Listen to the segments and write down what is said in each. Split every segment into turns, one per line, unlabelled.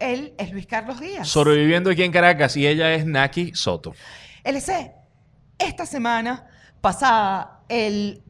Él es Luis Carlos Díaz.
Sobreviviendo aquí en Caracas y ella es Naki Soto.
LC, esta semana pasada el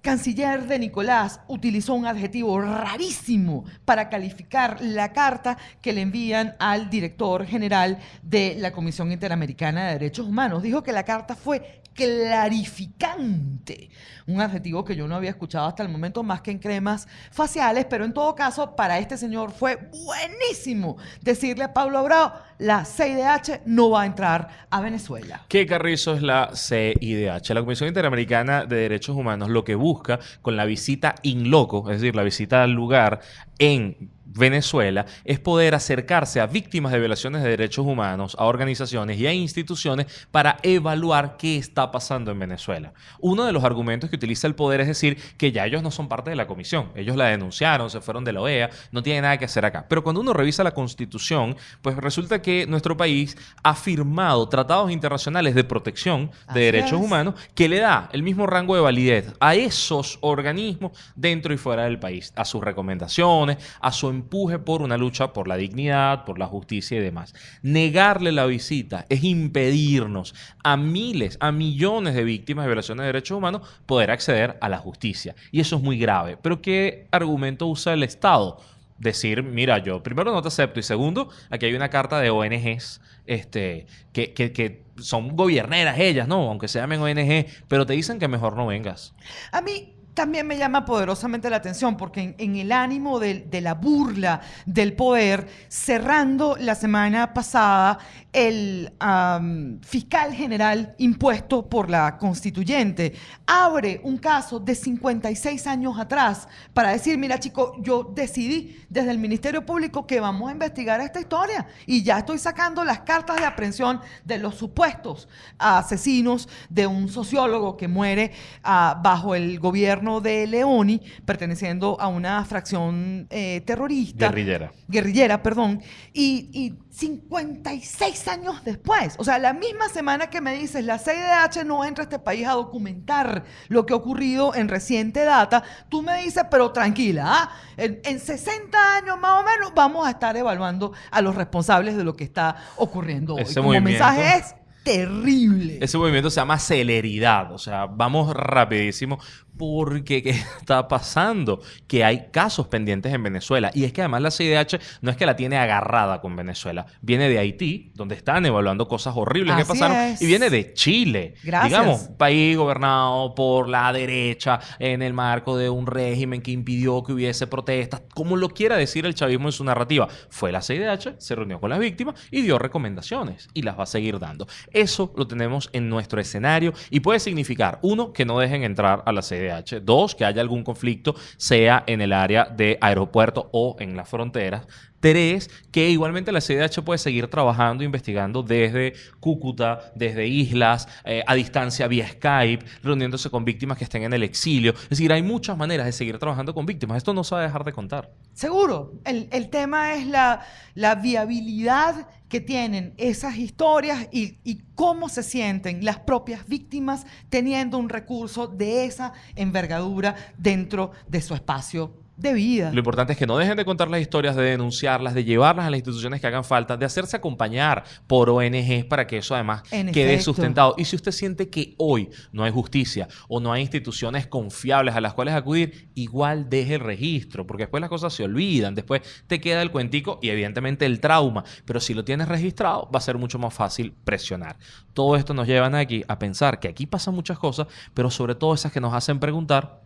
canciller de Nicolás utilizó un adjetivo rarísimo para calificar la carta que le envían al director general de la Comisión Interamericana de Derechos Humanos. Dijo que la carta fue clarificante, un adjetivo que yo no había escuchado hasta el momento más que en cremas faciales, pero en todo caso para este señor fue buenísimo decirle a Pablo Abrao, la CIDH no va a entrar a Venezuela.
¿Qué carrizo es la CIDH? La Comisión Interamericana de Derechos Humanos lo que busca con la visita in loco, es decir, la visita al lugar en Venezuela, es poder acercarse a víctimas de violaciones de derechos humanos, a organizaciones y a instituciones para evaluar qué está pasando en Venezuela. Uno de los argumentos que utiliza el poder es decir que ya ellos no son parte de la comisión, ellos la denunciaron, se fueron de la OEA, no tienen nada que hacer acá. Pero cuando uno revisa la constitución, pues resulta que nuestro país ha firmado tratados internacionales de protección de
Así
derechos
es.
humanos que le da el mismo rango de validez a esos organismos dentro y fuera del país, a sus recomendaciones, a su empuje por una lucha por la dignidad, por la justicia y demás. Negarle la visita es impedirnos a miles, a millones de víctimas de violaciones de derechos humanos poder acceder a la justicia. Y eso es muy grave. Pero ¿qué argumento usa el Estado? decir, mira, yo primero no te acepto y segundo, aquí hay una carta de ONGs este, que, que- que son gobierneras ellas, ¿no? Aunque se llamen ONG, pero te dicen que mejor no vengas.
A mí también me llama poderosamente la atención porque en, el ánimo de, la burla del poder, cerrando la semana pasada, el am, fiscal general impuesto por la constituyente abre un caso de 56 años atrás para decir, mira chico, yo decidí desde el Ministerio Público que vamos a investigar esta historia y ya estoy sacando las cartas de aprehensión de los supuestos asesinos de un sociólogo que muere ah, bajo el gobierno de Leoni, perteneciendo a una fracción eh, terrorista.
Guerrillera.
Guerrillera, perdón. Y, y 56 años después, o sea, la misma semana que me dices, la CIDH no entra a este país a documentar lo que ha ocurrido en reciente data, tú me dices, pero tranquila, ¿ah? en, en 60 años más o menos vamos a estar evaluando a los responsables de lo que está ocurriendo hoy.
Ese
Como
movimiento-
mensaje es terrible.
Ese movimiento se llama celeridad, o sea, vamos rapidísimo porque ¿qué está pasando? Que hay casos pendientes en Venezuela y es que además la CIDH no es que la tiene agarrada con Venezuela, viene de Haití, donde están evaluando cosas horribles que pasaron
es.
y viene de Chile,
Gracias.
digamos, país gobernado por la derecha en el marco de un régimen que impidió que hubiese protestas, como lo quiera decir el chavismo en su narrativa. Fue la CIDH, se reunió con las víctimas y dio recomendaciones y las va a seguir dando. Eso lo tenemos en nuestro escenario y puede significar, uno, que no dejen entrar a la CIDH, dos, que haya algún conflicto, sea en el área de aeropuerto o en las fronteras. Tres, que igualmente la CIDH puede seguir trabajando, investigando desde Cúcuta, desde islas, eh, a distancia vía Skype, reuniéndose con víctimas que estén en el exilio. Es decir, hay muchas maneras de seguir trabajando con víctimas. Esto no se va a dejar de contar.
Seguro. El, el tema es la, la viabilidad que tienen esas historias y, cómo se sienten las propias víctimas teniendo un recurso de esa envergadura dentro de su espacio de vida.
Lo importante es que no dejen de contar las historias, de denunciarlas, de llevarlas a las instituciones que hagan falta, de hacerse acompañar por ONGs para que eso además
En
quede
efecto.
sustentado. Y si usted siente que hoy no hay justicia o no hay instituciones confiables a las cuales acudir, igual deje el registro, porque después las cosas se olvidan, después te queda el cuentico y evidentemente el trauma, pero si lo tienes registrado va a ser mucho más fácil presionar. Todo esto nos lleva aquí a pensar que aquí pasan muchas cosas, pero sobre todo esas que nos hacen preguntar,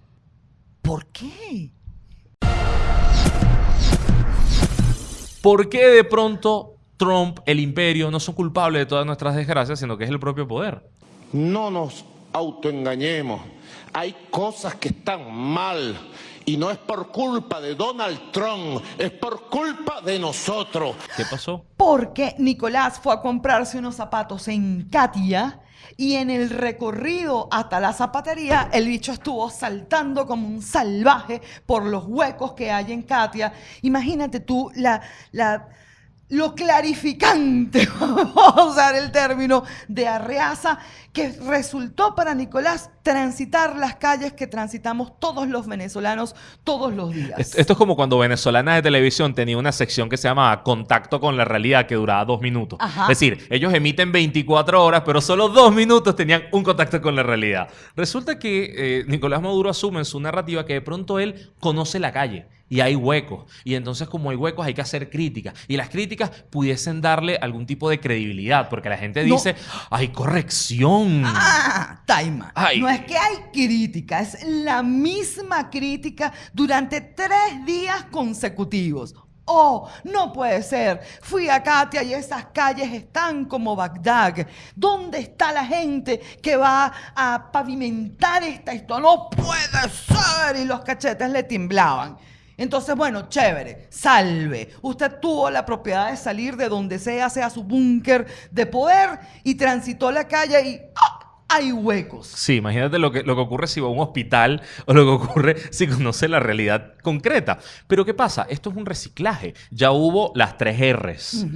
¿Por qué?
¿Por qué de pronto Trump, el imperio, no son culpables de todas nuestras desgracias, sino que es el propio poder?
No nos autoengañemos. Hay cosas que están mal y no es por culpa de Donald Trump, es por culpa de nosotros.
¿Qué pasó?
Porque Nicolás fue a comprarse unos zapatos en Katia y en el recorrido hasta la zapatería el bicho estuvo saltando como un salvaje por los huecos que hay en Katia. Imagínate tú la, la lo clarificante, vamos a usar el término, de Arreaza, que resultó para Nicolás transitar las calles que transitamos todos los venezolanos todos los días.
Est- Esto es como cuando Venezolana de Televisión tenía una sección que se llama Contacto con la Realidad que duraba dos minutos.
Ajá.
Es decir, ellos emiten 24 horas, pero solo dos minutos tenían un contacto con la realidad. Resulta que eh, Nicolás Maduro asume en su narrativa que de pronto él conoce la calle y hay huecos. Y entonces como hay huecos hay que hacer críticas. Y las críticas pudiesen darle algún tipo de credibilidad, porque la gente
No.
dice, hay corrección.
Ah, Taima. No es que hay crítica, es la misma crítica durante tres días consecutivos. Oh, no puede ser. Fui a Katia y esas calles están como Bagdad. ¿Dónde está la gente que va a pavimentar esta historia? No puede ser. Y los cachetes le temblaban. Entonces, bueno, chévere, salve. Usted tuvo la propiedad de salir de donde sea, sea su búnker de poder, y transitó la calle y. hay huecos.
Sí, imagínate lo que, lo que ocurre si va a un hospital o lo que ocurre si conoce la realidad concreta. Pero ¿qué pasa? Esto es un reciclaje. Ya hubo las tres R's.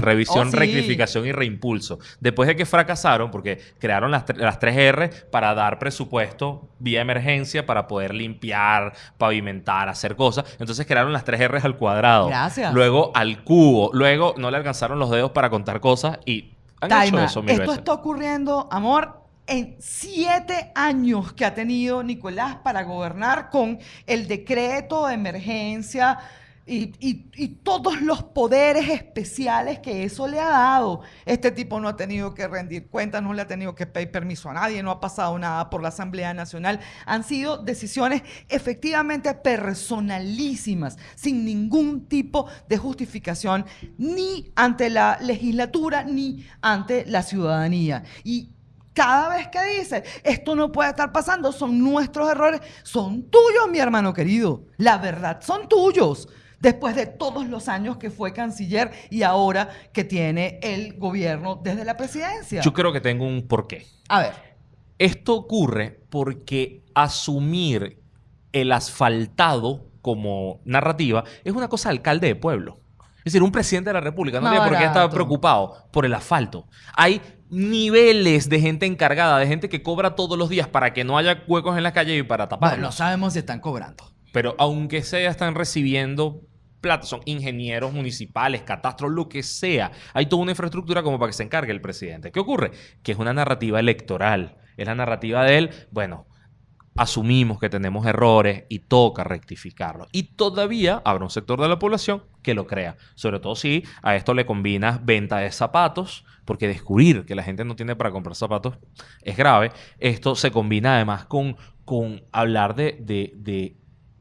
Revisión,
Oh, sí.
rectificación y reimpulso. Después de que fracasaron, porque crearon las, las tres R para dar presupuesto vía emergencia para poder limpiar, pavimentar, hacer cosas. Entonces crearon las tres R al cuadrado.
Gracias.
Luego al cubo. Luego no le alcanzaron los dedos para contar cosas y han hecho
Taima,
eso mil
esto
veces.
está ocurriendo, amor, en siete años que ha tenido Nicolás para gobernar con el decreto de emergencia y, y- todos los poderes especiales que eso le ha dado. Este tipo no ha tenido que rendir cuentas, no le ha tenido que pedir permiso a nadie, no ha pasado nada por la Asamblea Nacional. Han sido decisiones efectivamente personalísimas, sin ningún tipo de justificación, ni ante la legislatura, ni ante la ciudadanía. Y cada vez que dice, esto no puede estar pasando, son nuestros errores, son tuyos, mi hermano querido. La verdad, son tuyos. Después de todos los años que fue canciller y ahora que tiene el gobierno desde la presidencia.
Yo creo que tengo un porqué.
A ver,
Esto ocurre porque asumir el asfaltado como narrativa es una cosa de alcalde de pueblo. Es decir, un presidente de la República no tiene por qué estar preocupado por el asfalto. Hay niveles de gente encargada, de gente que cobra todos los días para que no haya huecos en la calle y para
bueno,
taparlos.
no sabemos si están cobrando.
Pero aunque sea, están recibiendo plata, son ingenieros municipales, catastros, lo que sea. Hay toda una infraestructura como para que se encargue el presidente. ¿Qué ocurre? Que es una narrativa electoral. Es la narrativa de él, bueno, asumimos que tenemos errores y toca rectificarlos. Y todavía habrá un sector de la población que lo crea. Sobre todo si a esto le combinas venta de zapatos, porque descubrir que la gente no tiene para comprar zapatos es grave. Esto se combina además con, con hablar de, de- de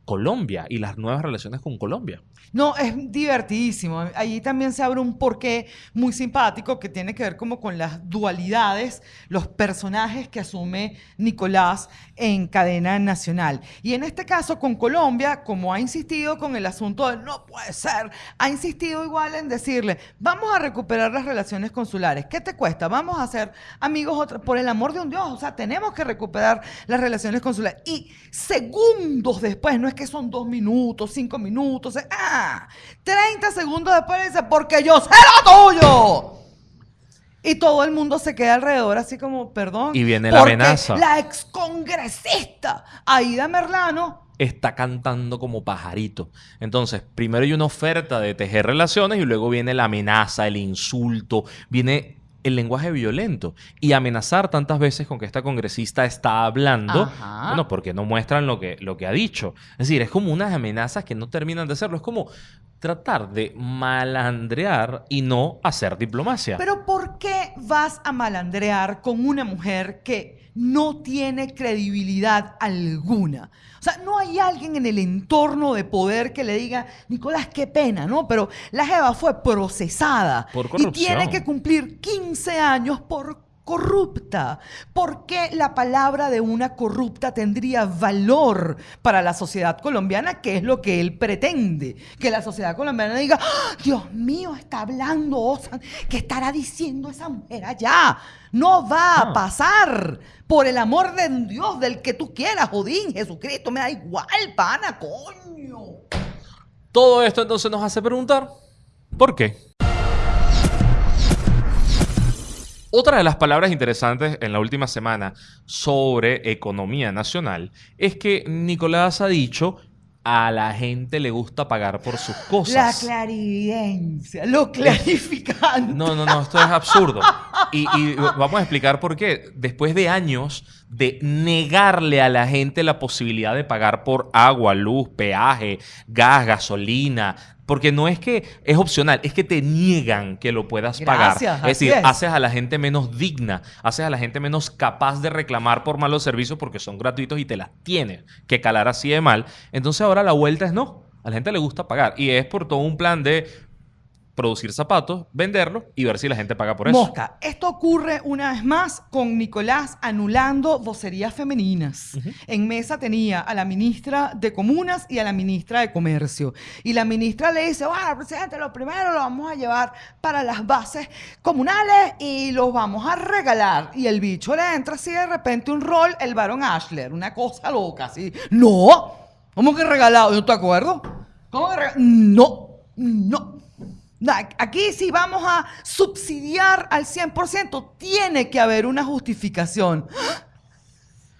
Colombia y las nuevas relaciones con Colombia.
No, es divertidísimo. Allí también se abre un porqué muy simpático que tiene que ver como con las dualidades, los personajes que asume Nicolás en cadena nacional. Y en este caso con Colombia, como ha insistido con el asunto de no puede ser, ha insistido igual en decirle, vamos a recuperar las relaciones consulares. ¿Qué te cuesta? Vamos a ser amigos por el amor de un Dios. O sea, tenemos que recuperar las relaciones consulares. Y segundos después, no es que son dos minutos, cinco minutos, eh, ah, 30 segundos después dice, porque yo sé lo tuyo. Y todo el mundo se queda alrededor así como, perdón.
Y viene la amenaza.
La excongresista Aida Merlano
Está cantando como pajarito. Entonces, primero hay una oferta de tejer relaciones y luego viene la amenaza, el insulto, viene el lenguaje violento. Y amenazar tantas veces con que esta congresista está hablando,
Ajá.
bueno, porque no muestran lo que, lo que ha dicho. Es decir, es como unas amenazas que no terminan de serlo. Es como tratar de malandrear y no hacer diplomacia.
Pero ¿por qué vas a malandrear con una mujer que no tiene credibilidad alguna? O sea, no hay alguien en el entorno de poder que le diga, Nicolás, qué pena, ¿no? Pero la Jeva fue procesada
Por
y tiene que cumplir 15 años por corrupta. ¿Por qué la palabra de una corrupta tendría valor para la sociedad colombiana, que es lo que él pretende? Que la sociedad colombiana diga, "¡Ah, Dios mío, está hablando Osan, ¿qué estará diciendo esa mujer allá? No va a
Ah.
pasar. Por el amor de Dios, del que tú quieras, Jodín, Jesucristo, me da igual, pana, coño.
Todo esto entonces nos hace preguntar, ¿por qué? Otra de las palabras interesantes en la última semana sobre economía nacional es que Nicolás ha dicho a la gente le gusta pagar por sus
La
cosas.
clarividencia, lo clarificante.
No, no, no, esto es absurdo. Y, y vamos a explicar por qué. Después de años de negarle a la gente la posibilidad de pagar por agua, luz, peaje, gas, gasolina, porque no es que es opcional, es que te niegan que lo puedas pagar. Es decir,
es.
haces a la gente menos digna, haces a la gente menos capaz de reclamar por malos servicios porque son gratuitos y te las tienes que calar así de mal. Entonces ahora la vuelta es no. A la gente le gusta pagar. Y es por todo un plan de producir zapatos, venderlos y ver si la gente paga por eso.
Mosca, esto ocurre una vez más con Nicolás anulando vocerías femeninas. En mesa tenía a la ministra de Comunas y a la ministra de Comercio. Y la ministra le dice, bueno, presidente, lo primero lo vamos a llevar para las bases comunales y los vamos a regalar. Y el bicho le entra así de repente un rol, el varón Ashler, una cosa loca, así. No, ¿cómo que regalado? ¿No te acuerdo? ¿Cómo que regalado? No, no. Aquí si vamos a subsidiar al 100%, tiene que haber una justificación.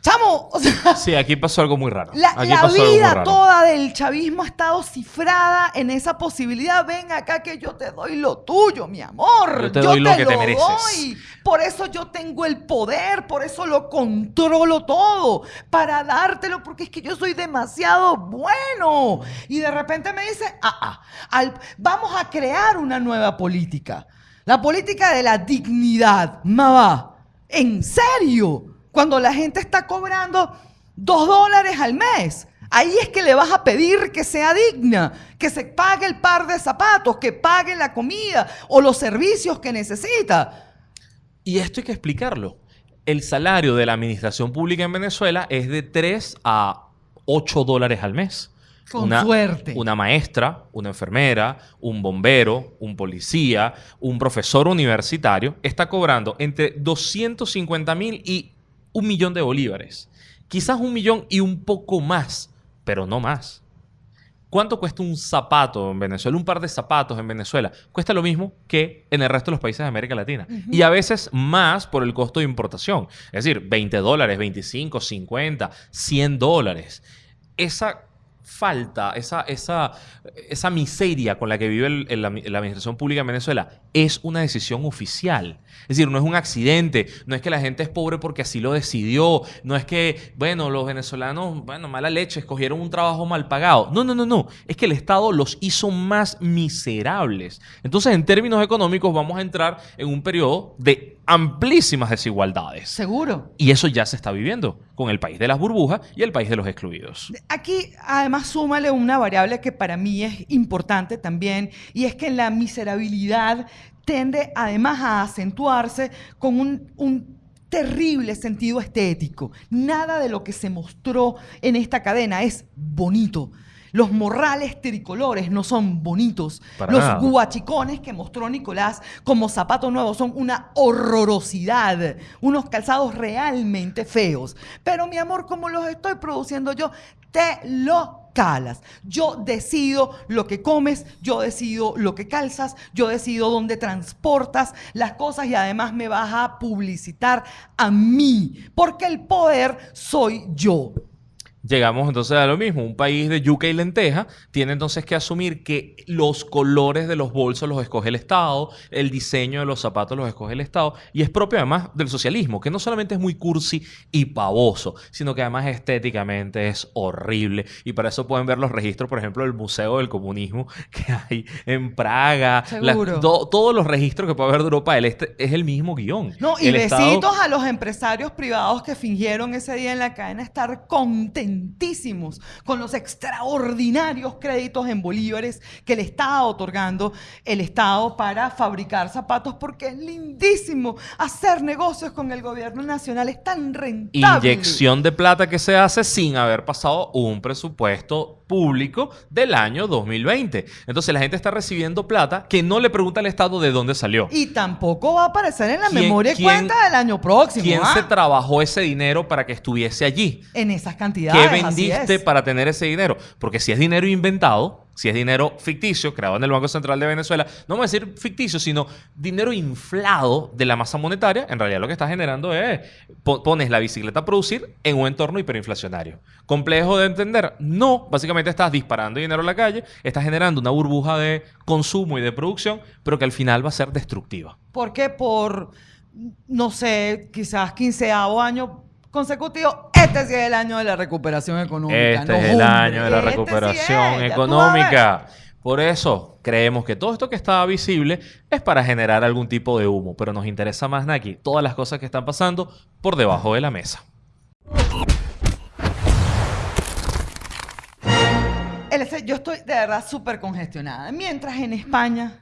Chamo, o sea,
Sí, aquí pasó algo muy raro.
la,
Aquí
la
pasó algo muy
vida
raro.
toda del chavismo ha estado cifrada en esa posibilidad. Ven acá que yo te doy lo tuyo, mi amor.
Yo te doy lo que te mereces.
doy. Por eso yo tengo el poder, por eso lo controlo todo, para dártelo, porque es que yo soy demasiado bueno. Y de repente me dice, ah, ah, al- vamos a crear una nueva política. La política de la dignidad, mamá. ¿En serio? Cuando la gente está cobrando dos dólares al mes. Ahí es que le vas a pedir que sea digna, que se pague el par de zapatos, que pague la comida o los servicios que necesita.
Y esto hay que explicarlo. El salario de la administración pública en Venezuela es de 3 a 8 dólares al mes.
Con suerte.
Una maestra, una enfermera, un bombero, un policía, un profesor universitario está cobrando entre 250 mil y un millón de bolívares. Quizás un millón y un poco más, pero no más. ¿Cuánto cuesta un zapato en Venezuela? Un par de zapatos en Venezuela. Cuesta lo mismo que en el resto de los países de América Latina. Y a veces más por el costo de importación. Es decir, 20 dólares, 25, 50, 100 dólares. Esa falta, esa, esa, esa miseria con la que vive la administración pública en Venezuela es una decisión oficial. Es decir, no es un accidente, no es que la gente es pobre porque así lo decidió, no es que, bueno, los venezolanos, bueno, mala leche, escogieron un trabajo mal pagado. No, no, no, no. Es que el Estado los hizo más miserables. Entonces, en términos económicos, vamos a entrar en un periodo de amplísimas desigualdades.
Seguro.
Y eso ya se está viviendo con el país de las burbujas y el país de los excluidos.
Aquí además súmale una variable que para mí es importante también y es que la miserabilidad tiende además a acentuarse con un, un terrible sentido estético. Nada de lo que se mostró en esta cadena es bonito. Los morrales tricolores no son bonitos.
Para
Los
nada.
guachicones que mostró Nicolás como zapato nuevo son una horrorosidad. Unos calzados realmente feos. Pero mi amor, como los estoy produciendo yo, te lo calas. Yo decido lo que comes, yo decido lo que calzas, yo decido dónde transportas las cosas y además me vas a publicitar a mí. Porque el poder soy yo.
Llegamos entonces a lo mismo. Un país de yuca y lenteja tiene entonces que asumir que los colores de los bolsos los escoge el Estado, el diseño de los zapatos los escoge el Estado, y es propio además del socialismo, que no solamente es muy cursi y pavoso, sino que además estéticamente es horrible. Y para eso pueden ver los registros, por ejemplo, del Museo del Comunismo que hay en Praga. To- todos los registros que puede haber de Europa del Este es el mismo guion.
No, y
El Estado-
besitos a los empresarios privados que fingieron ese día en la cadena estar contentísimos con los extraordinarios créditos en bolívares que le estaba otorgando el Estado para fabricar zapatos, porque es lindísimo hacer negocios con el gobierno nacional, es tan rentable.
Inyección de plata que se hace sin haber pasado un presupuesto público del año 2020. Entonces la gente está recibiendo plata que no le pregunta al Estado de dónde salió.
Y tampoco va a aparecer en la
¿Quién-
memoria y cuenta del año próximo.
¿Quién
¿ah?
se trabajó ese dinero para que estuviese allí?
En esas
¿Qué
cantidades. así
vendiste
es.
para tener ese dinero? Porque si es dinero inventado, Si es dinero ficticio, creado en el Banco Central de Venezuela, no vamos a decir ficticio, sino dinero inflado de la masa monetaria, en realidad lo que está generando es, po- pones la bicicleta a producir en un entorno hiperinflacionario. ¿Complejo de entender? No, básicamente estás disparando dinero a la calle, estás generando una burbuja de consumo y de producción, pero que al final va a ser destructiva.
Porque por, no sé, quizás 15 año consecutivo, este sí es el año de la recuperación económica.
Este
No,
es el
hombre,
año de la
este sí
recuperación económica. Por eso creemos que todo esto que está visible es para generar algún tipo de humo, pero nos interesa más, Naki, todas las cosas que están pasando por debajo de la mesa.
Yo estoy de verdad súper congestionada. Mientras en España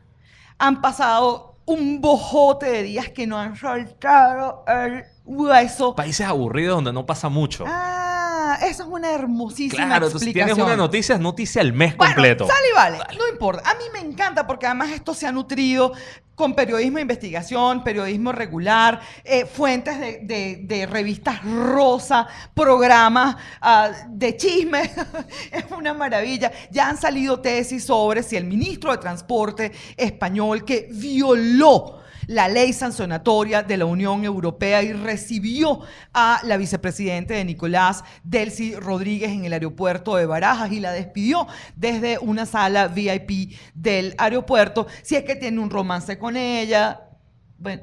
han pasado un bojote de días que no han soltado el hueso.
Países aburridos donde no pasa mucho.
Ah, eso es una hermosísima
claro,
explicación.
tienes una noticia, es noticia al mes
Bueno,
completo.
sale y vale, no importa. A mí me encanta porque además esto se ha nutrido con periodismo de investigación, periodismo regular, eh, fuentes de, de- de revistas rosa, programas ah, de chisme. es una maravilla. Ya han salido tesis sobre si el ministro de Transporte español que violó la ley sancionatoria de la Unión Europea y recibió a la vicepresidente de Nicolás, Delcy Rodríguez, en el aeropuerto de Barajas y la despidió desde una sala VIP del aeropuerto. Si es que tiene un romance con ella. Bueno,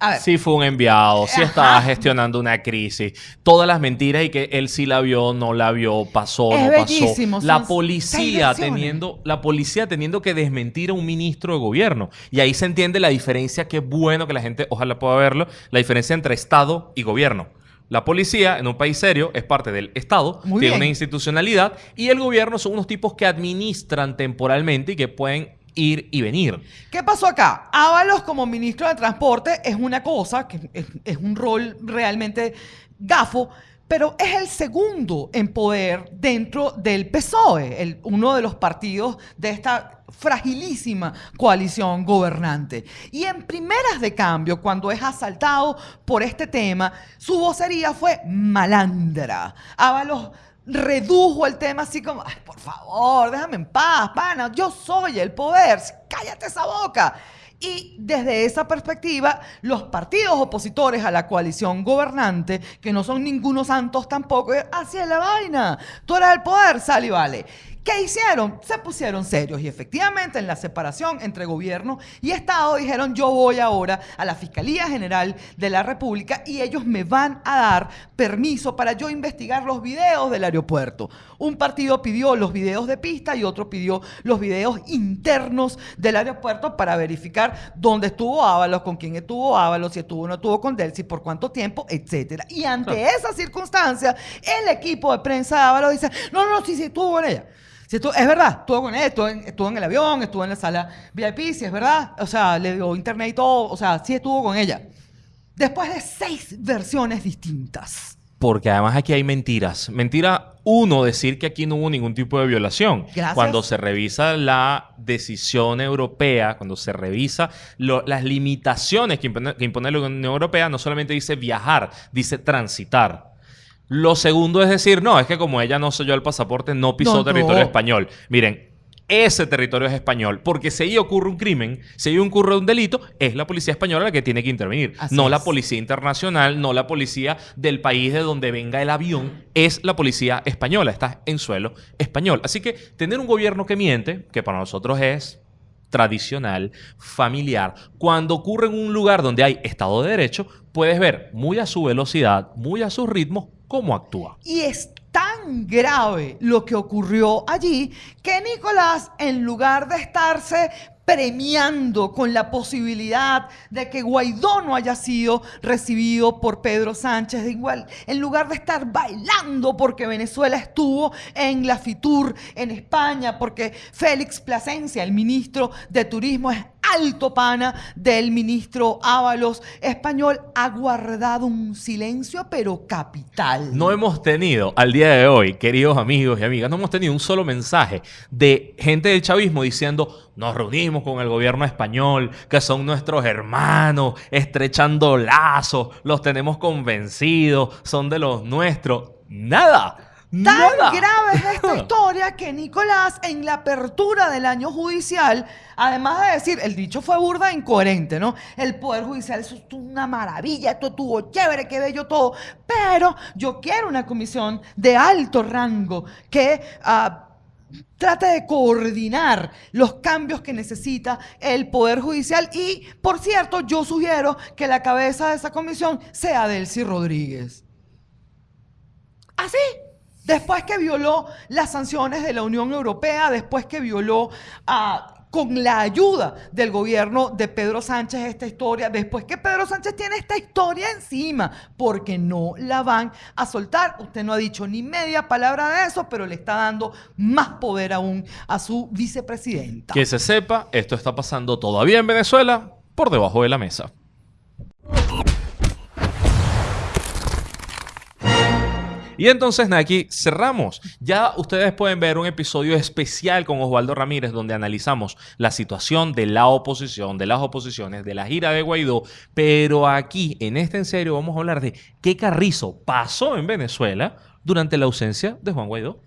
a ver.
Sí fue un enviado, sí
Ajá.
estaba gestionando una crisis. Todas las mentiras y que él sí la vio, no la vio, pasó,
Es
no
bellísimo,
pasó. La policía teniendo, la policía teniendo que desmentir a un ministro de gobierno. Y ahí se entiende la diferencia, que es bueno que la gente, ojalá pueda verlo, la diferencia entre Estado y gobierno. La policía, en un país serio, es parte del Estado,
Muy
tiene
bien.
una institucionalidad, y el gobierno son unos tipos que administran temporalmente y que pueden ir y venir.
¿Qué pasó acá? Ábalos como ministro de Transporte es una cosa, que es, un rol realmente gafo, pero es el segundo en poder dentro del PSOE, el- uno de los partidos de esta fragilísima coalición gobernante. Y en primeras de cambio, cuando es asaltado por este tema, su vocería fue malandra. Ábalos redujo el tema así como, "Ay, por favor, déjame en paz, pana, yo soy el poder, cállate esa boca. Y desde esa perspectiva, los partidos opositores a la coalición gobernante, que no son ningunos santos tampoco, así es la vaina. Tú eres el poder, sal y vale. ¿Qué hicieron? Se pusieron serios y efectivamente en la separación entre gobierno y Estado dijeron yo voy ahora a la Fiscalía General de la República y ellos me van a dar permiso para yo investigar los videos del aeropuerto. Un partido pidió los videos de pista y otro pidió los videos internos del aeropuerto para verificar dónde estuvo Ábalos, con quién estuvo Ábalos, si estuvo o no estuvo con Delcy, por cuánto tiempo, etcétera. Y ante esa circunstancia, el equipo de prensa de Ábalos dice, no, no, no, sí, sí, estuvo con ella. Si estuvo- es verdad, estuvo con él, estuvo en, estuvo en el avión, estuvo en la sala VIP, si es verdad. O sea, le dio internet y todo. O sea, sí estuvo con ella. Después de seis versiones distintas.
Porque además aquí hay mentiras. Mentira, uno, decir que aquí no hubo ningún tipo de violación.
Gracias.
Cuando se revisa la decisión europea, cuando se revisa lo- las limitaciones que impone, que impone la Unión Europea, no solamente dice viajar, dice transitar. Lo segundo es decir, no, es que como ella no selló el pasaporte, no pisó
No,
territorio
no.
español. Miren, ese territorio es español, porque si ahí ocurre un crimen, si ahí ocurre un delito, es la policía española la que tiene que intervenir,
Así
no la policía internacional, no la policía del país de donde venga el avión, es la policía española, está en suelo español. Así que tener un gobierno que miente, que para nosotros es tradicional, familiar, cuando ocurre en un lugar donde hay Estado de Derecho, puedes ver muy a su velocidad, muy a su ritmo, cómo actúa.
Y es tan grave lo que ocurrió allí que Nicolás, en lugar de estarse premiando con la posibilidad de que Guaidó no haya sido recibido por Pedro Sánchez, de igual, en lugar de estar bailando porque Venezuela estuvo en la FITUR en España, porque Félix Plasencia, el ministro de Turismo, es alto pana del ministro Ábalos español, ha guardado un silencio pero capital.
No hemos tenido al día de hoy, queridos amigos y amigas, no hemos tenido un solo mensaje de gente del chavismo diciendo nos reunimos con el gobierno español, que son nuestros hermanos, estrechando lazos, los tenemos convencidos, son de los nuestros. Nada.
Tan
Nada.
grave es esta historia que Nicolás, en la apertura del año judicial, además de decir, el dicho fue burda e incoherente, ¿no? El Poder Judicial, eso es una maravilla, esto estuvo chévere, qué bello todo, pero yo quiero una comisión de alto rango que... ah, trate de coordinar los cambios que necesita el Poder Judicial y, por cierto, yo sugiero que la cabeza de esa comisión sea Delcy Rodríguez. Así. Después que violó las sanciones de la Unión Europea, después que violó ah, con la ayuda del gobierno de Pedro Sánchez esta historia, después que Pedro Sánchez tiene esta historia encima, porque no la van a soltar. Usted no ha dicho ni media palabra de eso, pero le está dando más poder aún a su vicepresidenta.
Que se sepa, esto está pasando todavía en Venezuela por debajo de la mesa. Y entonces, Naki, cerramos. Ya ustedes pueden ver un episodio especial con Osvaldo Ramírez donde analizamos la situación de la oposición, de las oposiciones, de la gira de Guaidó. Pero aquí, en este en serio, vamos a hablar de qué carrizo pasó en Venezuela durante la ausencia de Juan Guaidó.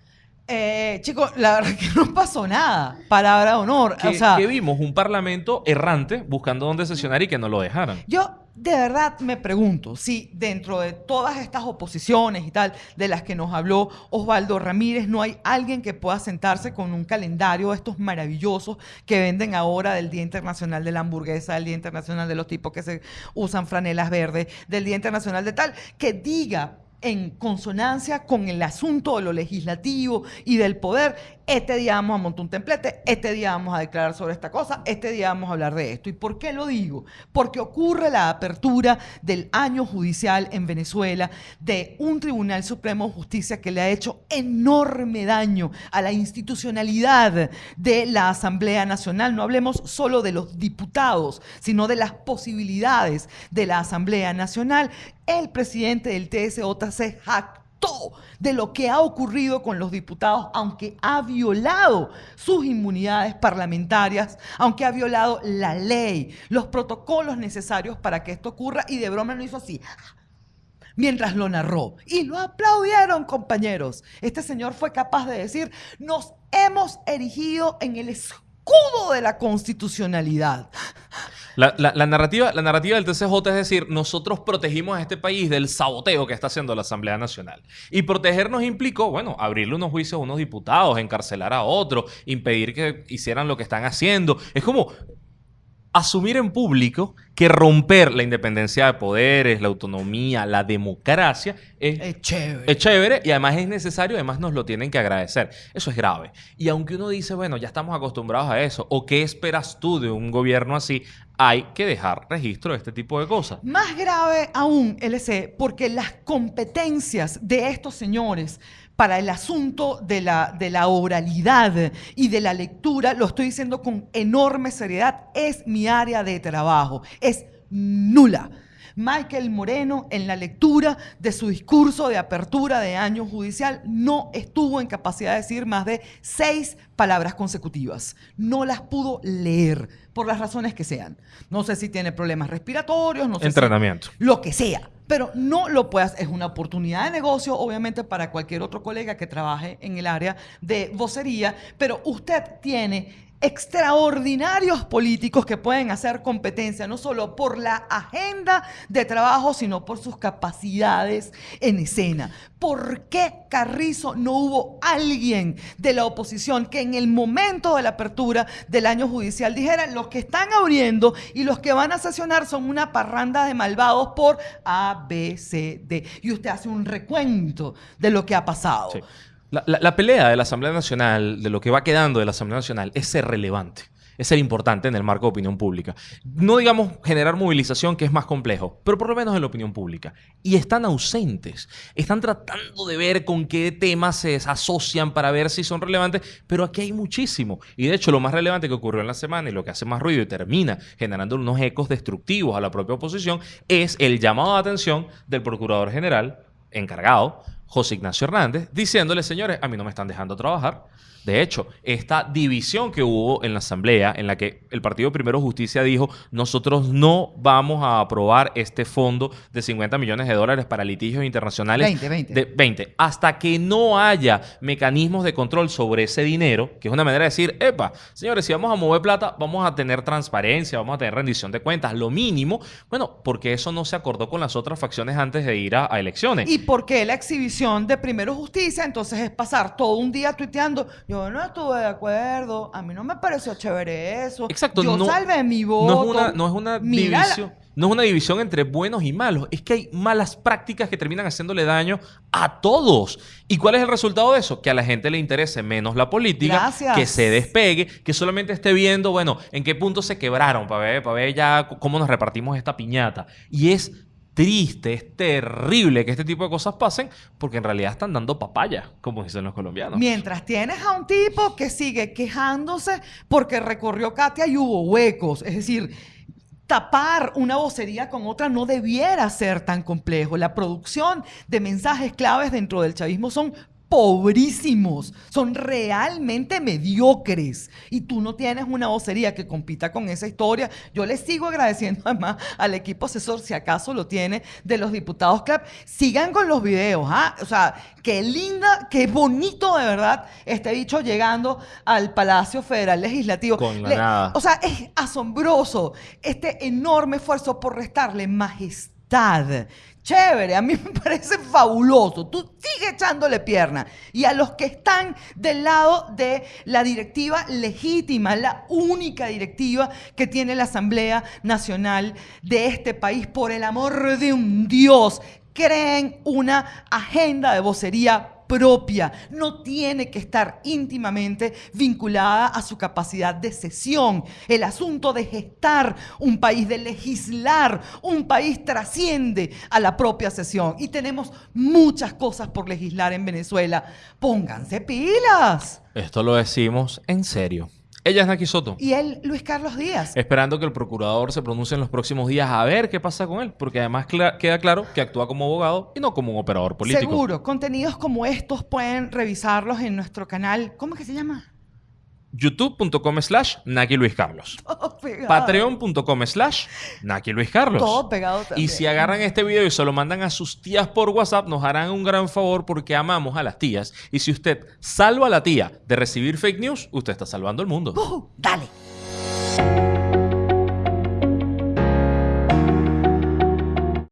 Eh, chicos, la verdad que no pasó nada. Palabra de honor.
Que,
o sea,
que vimos un parlamento errante buscando dónde sesionar y que no lo dejaran.
Yo de verdad me pregunto si dentro de todas estas oposiciones y tal de las que nos habló Osvaldo Ramírez, no hay alguien que pueda sentarse con un calendario de estos maravillosos que venden ahora del Día Internacional de la Hamburguesa, del Día Internacional de los tipos que se usan franelas verdes, del Día Internacional de tal, que diga en consonancia con el asunto de lo legislativo y del poder, este día vamos a montar un templete, este día vamos a declarar sobre esta cosa, este día vamos a hablar de esto. ¿Y por qué lo digo? Porque ocurre la apertura del año judicial en Venezuela de un Tribunal Supremo de Justicia que le ha hecho enorme daño a la institucionalidad de la Asamblea Nacional. No hablemos solo de los diputados, sino de las posibilidades de la Asamblea Nacional. El presidente del TSJ se jactó de lo que ha ocurrido con los diputados, aunque ha violado sus inmunidades parlamentarias, aunque ha violado la ley, los protocolos necesarios para que esto ocurra, y de broma lo hizo así mientras lo narró. Y lo aplaudieron, compañeros. Este señor fue capaz de decir, nos hemos erigido en el escudo de la constitucionalidad.
La, la- narrativa, la narrativa del TCJ es decir, nosotros protegimos a este país del saboteo que está haciendo la Asamblea Nacional. Y protegernos implicó, bueno, abrirle unos juicios a unos diputados, encarcelar a otros, impedir que hicieran lo que están haciendo. Es como asumir en público que romper la independencia de poderes, la autonomía, la democracia es
Es chévere.
es chévere y además es necesario, además nos lo tienen que agradecer. Eso es grave. Y aunque uno dice, bueno, ya estamos acostumbrados a eso, o qué esperas tú de un gobierno así, hay que dejar registro de este tipo de cosas.
Más grave aún, LC, porque las competencias de estos señores para el asunto de la, de la oralidad y de la lectura, lo estoy diciendo con enorme seriedad, es mi área de trabajo, es nula. Michael Moreno, en la lectura de su discurso de apertura de año judicial, no estuvo en capacidad de decir más de seis palabras consecutivas. No las pudo leer, por las razones que sean. No sé si tiene problemas respiratorios, no sé si-
Entrenamiento.
lo que sea. Pero no lo puedas, es una oportunidad de negocio, obviamente, para cualquier otro colega que trabaje en el área de vocería, pero usted tiene extraordinarios políticos que pueden hacer competencia, no solo por la agenda de trabajo, sino por sus capacidades en escena. ¿Por qué Carrizo no hubo alguien de la oposición que en el momento de la apertura del año judicial dijera los que están abriendo y los que van a sesionar son una parranda de malvados por A, B, C, D? Y usted hace un recuento de lo que ha pasado.
La, pelea de la Asamblea Nacional, de lo que va quedando de la Asamblea Nacional, es ser relevante. Es ser importante en el marco de opinión pública. No digamos generar movilización, que es más complejo, pero por lo menos en la opinión pública. Y están ausentes. Están tratando de ver con qué temas se asocian para ver si son relevantes, pero aquí hay muchísimo. Y de hecho, lo más relevante que ocurrió en la semana y lo que hace más ruido y termina generando unos ecos destructivos a la propia oposición es el llamado de atención del Procurador General encargado José Ignacio Hernández, diciéndole, señores, a mí no me están dejando trabajar. De hecho, esta división que hubo en la Asamblea, en la que el Partido Primero Justicia dijo, nosotros no vamos a aprobar este fondo de 50 millones de dólares para litigios internacionales.
20, 20.
De 20. Hasta que no haya mecanismos de control sobre ese dinero, que es una manera de decir, epa, señores, si vamos a mover plata, vamos a tener transparencia, vamos a tener rendición de cuentas, lo mínimo. Bueno, porque eso no se acordó con las otras facciones antes de ir a, a elecciones.
¿Y por qué la exhibición de Primero Justicia? Entonces es pasar todo un día tuiteando, yo no estuve de acuerdo, a mí no me pareció chévere eso.
Exacto,
Yo
no-
salvé mi voto.
No es una, no es una
la-
división. No es una división entre buenos y malos. Es que hay malas prácticas que terminan haciéndole daño a todos. ¿Y cuál es el resultado de eso? Que a la gente le interese menos la política,
Gracias.
que se despegue, que solamente esté viendo, bueno, en qué punto se quebraron para ver, para ver ya cómo nos repartimos esta piñata. Y es triste, es terrible que este tipo de cosas pasen porque en realidad están dando papaya, como dicen los colombianos.
Mientras tienes a un tipo que sigue quejándose porque recorrió Katia y hubo huecos. Es decir, tapar una vocería con otra no debiera ser tan complejo. La producción de mensajes claves dentro del chavismo son pobrísimos, son realmente mediocres. Y tú no tienes una vocería que compita con esa historia. Yo le sigo agradeciendo además al equipo asesor, si acaso lo tiene, de los diputados CLAP. Sigan con los videos, ¿ah? O sea, qué linda, qué bonito de verdad este bicho llegando al Palacio Federal Legislativo.
Con la nada.
O sea, es asombroso este enorme esfuerzo por restarle majestad. Chévere, a mí me parece fabuloso. Tú sigue echándole pierna. Y a los que están del lado de la directiva legítima, la única directiva que tiene la Asamblea Nacional de este país, por el amor de un Dios, creen una agenda de vocería propia, no tiene que estar íntimamente vinculada a su capacidad de cesión. El asunto de gestar un país, de legislar un país trasciende a la propia cesión. Y tenemos muchas cosas por legislar en Venezuela. Pónganse pilas.
Esto lo decimos en serio. Ella es Naki Soto.
Y él, Luis Carlos Díaz.
Esperando que el procurador se pronuncie en los próximos días a ver qué pasa con él, porque además queda claro que actúa como abogado y no como un operador político.
Seguro, contenidos como estos pueden revisarlos en nuestro canal. ¿Cómo que se llama?
youtube.com slash Naki Luis Carlos. Patreon.com slash Naki Luis Carlos.
Todo pegado también.
Y si agarran este video y se lo mandan a sus tías por WhatsApp, nos harán un gran favor porque amamos a las tías. Y si usted salva a la tía de recibir fake news, usted está salvando el mundo.
Uh, dale.